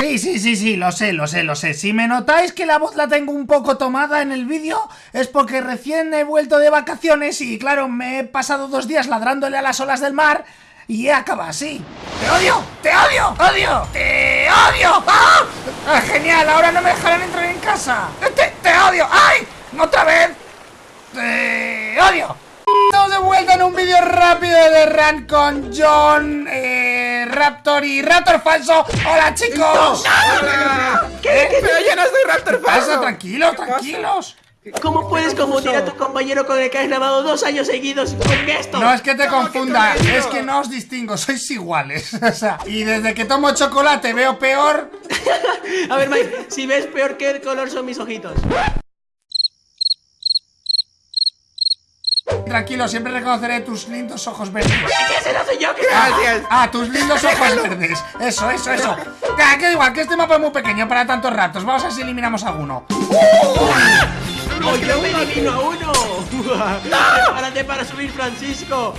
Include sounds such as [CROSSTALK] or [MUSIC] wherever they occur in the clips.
Sí, sí, sí, sí, lo sé, lo sé, lo sé Si me notáis que la voz la tengo un poco tomada en el vídeo Es porque recién he vuelto de vacaciones y claro, me he pasado dos días ladrándole a las olas del mar y acaba así ¡Te odio! ¡Te odio! ¡Odio! ¡Te odio! ¡Ah! ¡Ah, ¡Genial! Ahora no me dejarán entrar en casa ¡Te, te odio! ¡Ay! ¡Otra vez! ¡Te odio! Estamos de vuelta en un vídeo rápido de Run con John, Raptor y Raptor falso. ¡Hola chicos! ¿Qué? ¿Qué? Pero yo no soy Raptor falso. Pasa, tranquilos, tranquilos. ¿Cómo puedes confundir a tu compañero con el que has grabado dos años seguidos con esto? No es que te confunda, es que no os distingo, sois iguales. [LAUGHS] O sea, y desde que tomo chocolate veo peor. [LAUGHS] a ver, Mike, si ves peor, ¿qué color son mis ojitos? Tranquilo, siempre reconoceré tus lindos ojos verdes. ¿Qué se lo soy yo? Gracias. Ah, tus lindos [LAUGHS] ojos verdes. Eso, eso, eso. Ah, que igual, que este mapa es muy pequeño para tantos ratos. Vamos a ver si eliminamos alguno. ¡No, yo me elimino a uno! [LAUGHS] [LAUGHS] ¡Prepárate para subir, Francisco!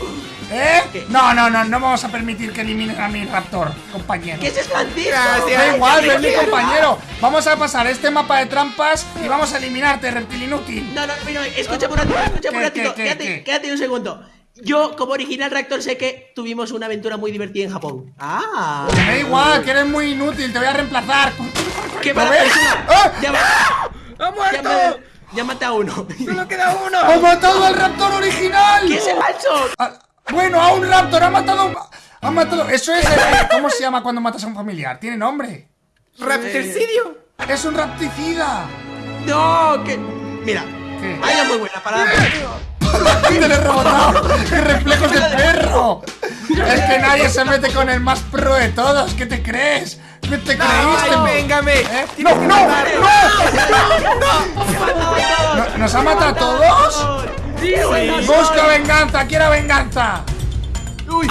¿Eh? No, no, no, no vamos a permitir que eliminen a mi Raptor, compañero. ¿Qué es Francisco? Da igual, es mi compañero. Vamos a pasar este mapa de trampas y vamos a eliminarte, reptil inútil. No, no, no, escucha un ratito, escucha un ratito. Quédate, quédate un segundo. Yo, como original reactor, sé que tuvimos una aventura muy divertida en Japón. ¡Ah! Me da igual, que eres muy inútil, te voy a reemplazar. ¡Qué mala persona! ¡Ah! ¡Ha muerto! Ya maté a uno. ¡Solo queda uno! ¡Ha matado al raptor original! ¿Qué es el falso? Ah, bueno, a un raptor, ha matado. Ha matado. Eso es. ¿Cómo se llama cuando matas a un familiar? ¿Tiene nombre? ¿Raptorcidio? ¡Es un rapticida! No, que. Mira, ¿Qué? Hay una muy buena para. ¡Te lo he rebotado! ¡Qué reflejos de perro! Es que nadie se mete con el más pro de todos. ¿Qué te crees? ¿Qué te creíste? Ay, véngame. ¿Eh? ¡No, no, no! ¿Nos ha matado a todos? Sí, Busca venganza, quiero venganza. Uy,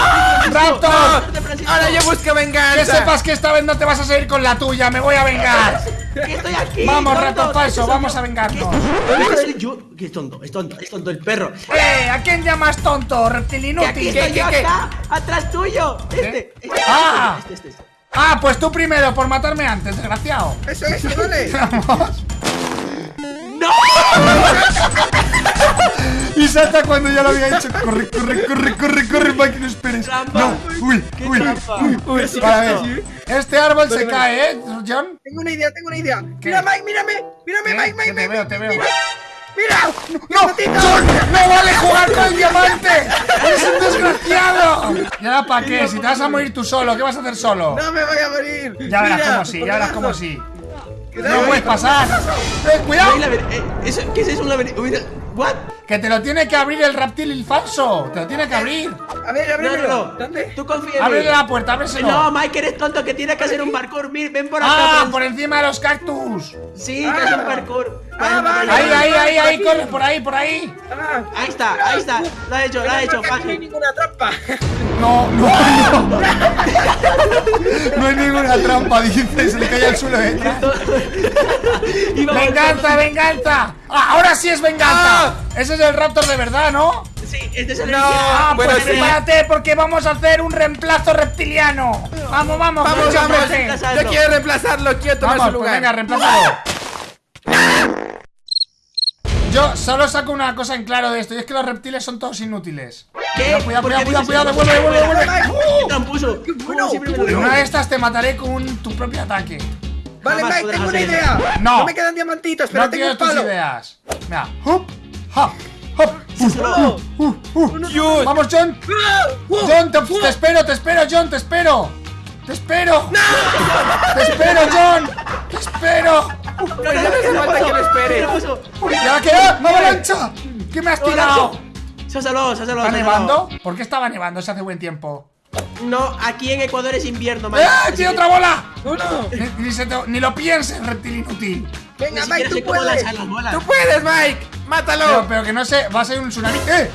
¡Raptor! Ahora yo busco venganza. Que sepas que esta vez no te vas a salir con la tuya, me voy a vengar. estoy aquí. Vamos, Raptor falso, vamos a vengarnos. ¿Qué yo? ¿Qué es tonto? Es tonto, es tonto el perro. ¡Eh! ¿A quién llamas tonto, reptil inútil? Aquí estoy yo acá, atrás tuyo. Este, este, ah. Este, este, este. Ah, pues tú primero, por matarme antes, desgraciado. Eso es, vale. [LAUGHS] Vamos. ¡No! y salta cuando ya lo había hecho. Corre, corre, corre, corre, corre, Mike, no esperes. No, uy, uy, uy, uy. ver. Este árbol se cae, ¿eh, John? Tengo una idea, tengo una idea. Mira, Mike, mírame. Mírame, Mike, Mike, Te veo, te veo. ¡Mira! ¡No! ¡John! ¡No vale jugar con el diamante! ¡Eres un desgraciado! ¿Y ahora para qué? Si te vas a morir tú solo, ¿qué vas a hacer solo? ¡No me voy a morir! Ya verás como sí, ya verás como sí. ¡No puedes pasar! ¡Eh, cuidado! Eh, ¿Qué es eso? Un laberinto. ¿What? Que te lo tiene que abrir el reptil falso. Te lo tiene que abrir. A ver, ábrelo. ¿Dónde? Tú confía en Ábrele la puerta, ábreselo. No, Mike, eres tonto que tiene que hacer un parkour. Ven por acá. Ah, por encima de los cactus. Sí, que es un parkour. Ah, ahí, ahí, ahí, ahí, corre por ahí, por ahí. Ah, ahí está, ahí está. Lo ha hecho, lo ha hecho, fácil. No hay ninguna trampa. No, no, no. [LAUGHS] No hay ninguna trampa, dice. Se le cae al suelo detrás. [LAUGHS] ¡Venganza, venganza! Ah, ahora sí es venganza. Ah. Ese es el Raptor de verdad, ¿no? Sí, este es el No, ah, pues prepárate porque vamos a hacer un reemplazo reptiliano. Vamos, vamos, vamos, vamos. Yo quiero reemplazarlo, quiero tomar vamos, su lugar. Pues venga, reemplázalo. Yo solo saco una cosa en claro de esto y es que los reptiles son todos inútiles. ¿Qué? Cuidado, cuidado, cuidado, cuidado, devuelve, devuelve, devuelve. ¡Qué tramposo! En una de estas te mataré con tu propio ataque. Vale, Mike, tengo una idea. No. No me quedan diamantitos, pero no tengo un palo. tus ideas. Mira, hop, hop, hop. Uh, uh, uh, Vamos, John. John, te, te, espero, te espero, John, te espero. Te espero. Te espero, John. Te espero. No, ya no hace falta que me esperes. ¿Ya qué? ¡Avalancha! ¿Qué me has tirado? Se ha salvado, se ha salvado. ¿Está nevando? ¿Por qué estaba nevando si hace buen tiempo? No, aquí en Ecuador es invierno, Mike. ¡Eh! ¡Tiene otra bola! ¡Uno! Ni, ni, ni, lo pienses, reptil inútil. Venga, Mike, tú puedes. Tú puedes, Mike. Mátalo. Pero, pero, que no sé, va a ser un tsunami. ¡Eh!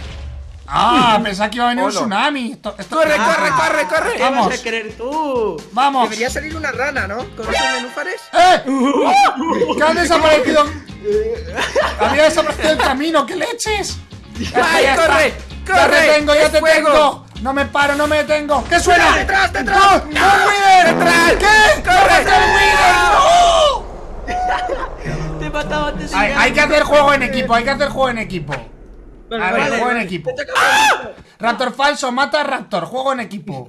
Ah, [LAUGHS] pensaba que iba a venir un tsunami. Esto, esto... Corre, ah, corre, corre, corre. ¿Qué Vamos. vas a querer tú? Vamos. Debería salir una rana, ¿no? ¿Con esos nenúfares? ¡Eh! ¿Qué han desaparecido? Había desaparecido el camino, ¿qué leches? ¡Ay, corre! ¡Corre! ¡Ya te tengo, ya te tengo! No me paro, no me detengo. ¿Qué suena? ¡Detrás, detrás! ¡No! ¡Un Wither! ¡Detrás! ¿Qué? ¡Corre! ¡No! [LAUGHS] Te he matado antes de Hay, hay que hacer juego en equipo, hay que hacer juego en equipo. Vale, A ver, vale, juego en equipo. Te toca a mí. Raptor falso, mata a Raptor, juego en equipo.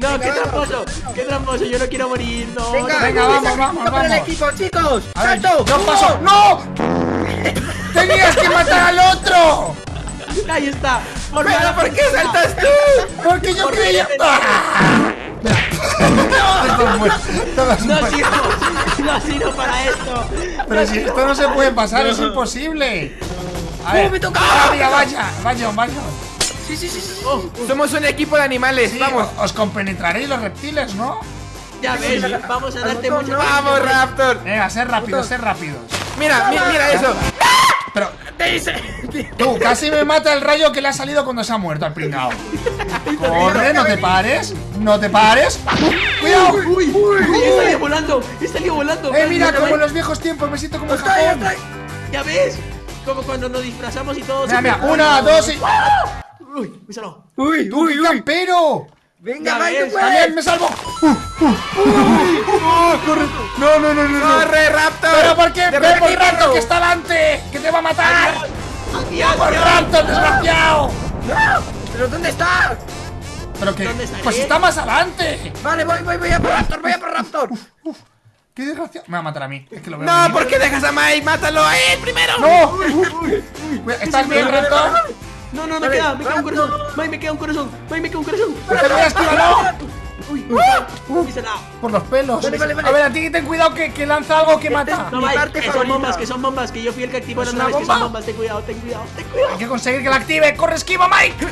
No, qué tramposo, qué tramposo, yo no quiero morir, no. Venga, no. Venga, vamos, vamos, Por el vamos. equipo, chicos. A ver, ¡Salto! yo paso. ¡No! [LAUGHS] ¡Tenías que matar al otro! [LAUGHS] Ahí está. Por ¿Pero por qué saltas tú? Porque yo Por creía. [LAUGHS] No sirvo, no sirvo [LAUGHS] para esto. Pero si esto no se puede pasar, es imposible. A ver, me toca! ah, mira, vaya, vaya, vaya. Sí, sí, sí, sí. Oh, Somos un equipo de animales, Sí, vamos. os compenetraréis los reptiles, ¿no? ya ves, vamos a darte mucho. Vamos, Raptor. Venga, ser rápidos, ser rápidos. Mira, mira, mira eso. Pero, Te dice. tú, casi me mata el rayo que le ha salido cuando se ha muerto al pringao. Corre, no te pares, no te pares. ¡Cuidado! Uy, uy, he salido volando, he salido volando. Eh, mira, ¿Ya como en los viejos tiempos, me siento como en Japón. ¿Ya ves? Como cuando nos disfrazamos y todo. Mira, mira, una, dos y. Uy. Uy, ¡Tú, uy, uy. campero! Venga, Mike. ¡También me salvo! Uh, uh, uh, corre. No, no, no, no, no. ¡Corre, Raptor! ¿Pero por qué? ¡Te ¡Ve por! Raptor que está delante! ¡Que te va a matar! Adiós, ¡Por. Raptor, desgraciado! ¿Pero dónde está? ¿Pero qué? ¿Dónde? Pues está más adelante. Vale, voy, voy, voy a por Raptor, voy a por Raptor. ¡Qué desgraciado! Me va a matar a mí. Es que lo veo No, venir. ¿por qué dejas a Mike? ¡Mátalo a él primero! ¡No! ¿Estás bien, Raptor? No, no, me queda, me queda un corazón. Mike, me queda un corazón. Mike, me queda un corazón. ¡Pero mira, Uy, Uh. uy, salado. Por los pelos. Vale, vale, vale. A ver, a ti ten cuidado que, que lanza algo que mata. No, Mi Mike, parte que son bombas, que son bombas, que yo fui el que activó ¿Es las naves, que son bombas. Ten cuidado, ten cuidado, ten Hay cuidado. que conseguir que la active. ¡Corre, esquiva, Mike!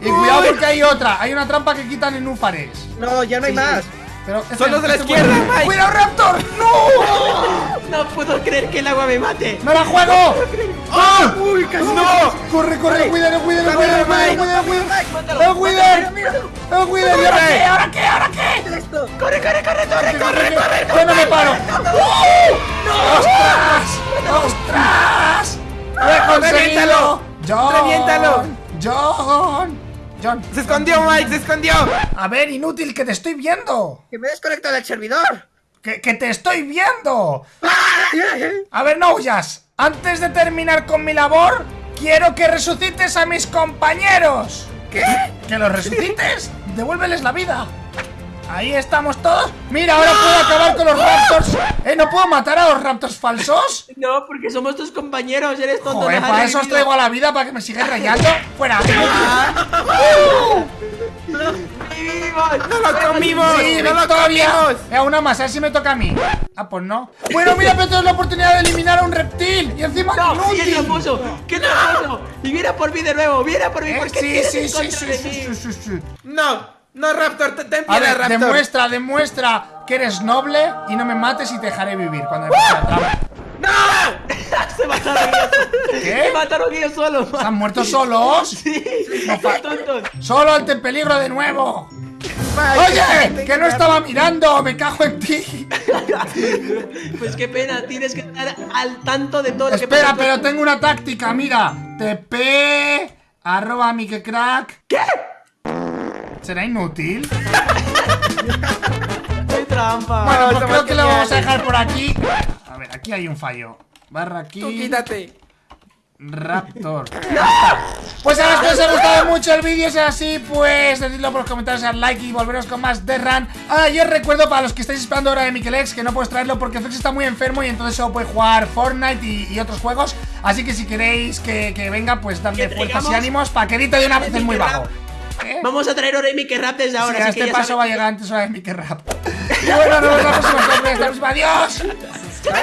Y cuidado porque hay otra. Hay una trampa que quitan en Núfares. No, ya no hay más. Pero este- Son los de la este izquierda, Mike. ¡Cuidado, Raptor! ¡No! No puedo creer que el agua me mate. ¡Me la juego! ¡Ah! Uy, casi ¡No! ¡Corre, corre! ¡Cuídate, cuídate, cuídate, cuídate, cuídate, cuídate! Mátalo. ¡El Wither! ¡El Wither! ¿Y ahora qué? ¿Ahora qué? Corre, corre, corre, corre, corre, corre. ¡Yo no me paro! ¡Ostras! ¡Ostras! ¡Lo he conseguido! ¡John! ¡Reviéntalo! ¡John! ¡John! Se escondió, Mike, se escondió. A ver, inútil, que te estoy viendo. Que me desconecto del servidor. ¡Que, que te estoy viendo! A ver, no huyas. Antes de terminar con mi labor, quiero que resucites a mis compañeros. ¿Qué? ¿Que los resucites? Devuélveles la vida. Ahí estamos todos. Mira, ahora puedo acabar con los raptors. ¿Eh? ¿No puedo matar a los raptors falsos? No, porque somos tus compañeros, eres tonto. Joder, para eso os traigo a la vida, para que me sigáis rayando. ¡Fuera! [LAUGHS] ¡No lo comimos! ¡Sí, ¡No lo comimos! Eh, una más, a ver si me toca a mí. Ah, pues no. Bueno, mira, pero tengo la oportunidad de eliminar a un reptil. Encima ¡No! ¡Qué tramposo! ¡Qué tramposo! Y viene por mí de nuevo, viene por mí, Eh, ¿por qué sí, tienes sí, en sí, contra sí, de sí, mí? sí, sí, sí. No, no, Raptor, te- ten A ver, Raptor. demuestra, demuestra que eres noble y no me mates y te dejaré vivir cuando me pase la trampa. [LAUGHS] Se mataron ellos. ¿Qué? Se mataron ellos solos. ¿Están muertos solos? [LAUGHS] Sí, No tontos. ¡Solo ante peligro de nuevo! ¡Oye! ¡Que no estaba mirando! ¡Me cago en ti! [LAUGHS] Pues qué pena, tienes que estar al tanto de todo lo que Espera, pero tengo una táctica, mira. TP arroba Mikecrack. ¿Qué? ¿Será inútil? [LAUGHS] ¡Qué trampa! Bueno, pues creo que lo vamos a dejar por aquí. A ver, aquí hay un fallo. Barra Tú aquí. quítate. Raptor. [LAUGHS] Pues a los que os ha gustado mucho el vídeo, si es así, pues decidlo por los comentarios, dar like y volveros con más de Run. Ah, yo recuerdo para los que estáis esperando ahora de Mikelex que no puedes traerlo porque Fex está muy enfermo y entonces solo puede jugar Fortnite y, y otros juegos. Así que si queréis que, que venga, pues darle fuerzas y ánimos para que edite de una vez es muy bajo. ¿Eh? Vamos a traer Oremi que rap desde ahora. Sí, así que este ya paso va a llegar antes hora de Mickey Rap. [LAUGHS] Y bueno, nos vemos la próxima. Hasta la próxima. ¡Adiós! Quiero